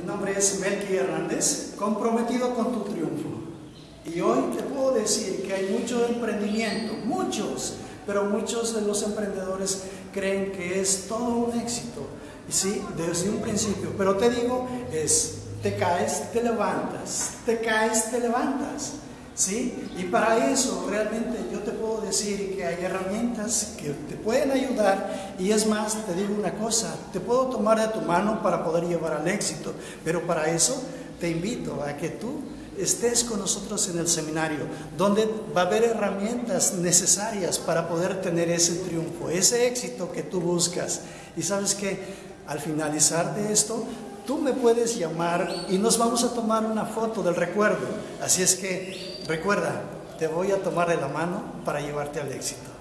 Mi nombre es Melqui Hernández, comprometido con tu triunfo. Y hoy te puedo decir que hay mucho emprendimiento, muchos, pero muchos de los emprendedores creen que es todo un éxito. Sí, desde un principio. Pero te digo, es, te caes, te levantas, te caes, te levantas. ¿Sí? Y para eso realmente decir que hay herramientas que te pueden ayudar y es más, te digo una cosa, te puedo tomar de tu mano para poder llevar al éxito, pero para eso te invito a que tú estés con nosotros en el seminario, donde va a haber herramientas necesarias para poder tener ese triunfo, ese éxito que tú buscas. Y sabes que al finalizar de esto, tú me puedes llamar y nos vamos a tomar una foto del recuerdo. Así es que recuerda, te voy a tomar de la mano para llevarte al éxito.